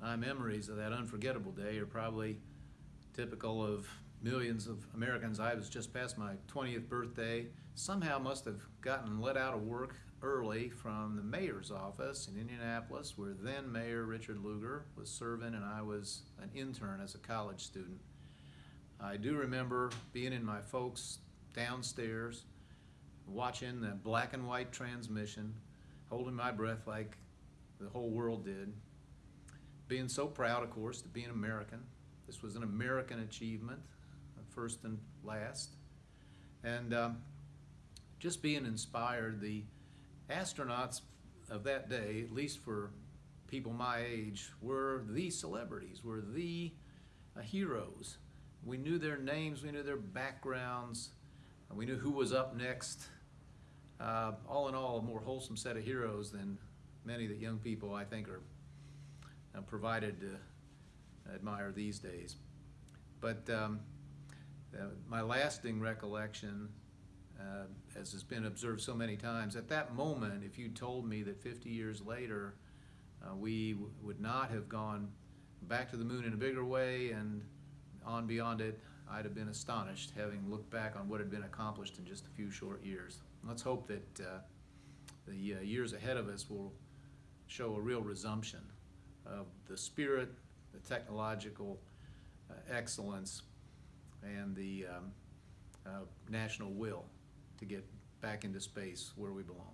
my memories of that unforgettable day are probably typical of millions of Americans. I was just past my 20th birthday. Somehow must have gotten let out of work early from the mayor's office in Indianapolis, where then Mayor Richard Lugar was serving, and I was an intern as a college student. I do remember being in my folks downstairs, watching the black and white transmission, holding my breath like the whole world did. Being so proud, of course, to be an American. This was an American achievement, first and last. And um, just being inspired, the astronauts of that day, at least for people my age, were the celebrities, were the uh, heroes. We knew their names, we knew their backgrounds, we knew who was up next. Uh, all in all, a more wholesome set of heroes than many that young people, I think, are uh, provided to admire these days. But um, uh, my lasting recollection, uh, as has been observed so many times, at that moment, if you told me that 50 years later uh, we would not have gone back to the moon in a bigger way and on beyond it, I'd have been astonished, having looked back on what had been accomplished in just a few short years. Let's hope that uh, the uh, years ahead of us will show a real resumption of the spirit, the technological uh, excellence, and the um, uh, national will to get back into space where we belong.